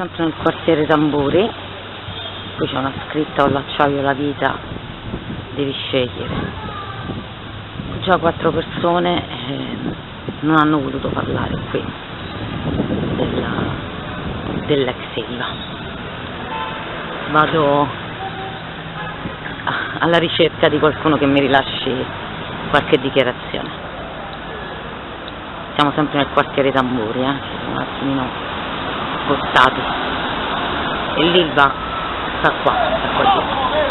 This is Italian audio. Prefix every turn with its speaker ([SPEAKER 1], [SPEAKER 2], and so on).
[SPEAKER 1] sempre nel quartiere Tamburi qui c'è una scritta o l'acciaio la vita devi scegliere già quattro persone eh, non hanno voluto parlare qui dell'ex Ilva vado alla ricerca di qualcuno che mi rilasci qualche dichiarazione siamo sempre nel quartiere Tamburi eh? un attimino spostati e l'Ilva sta qua, sta qua dietro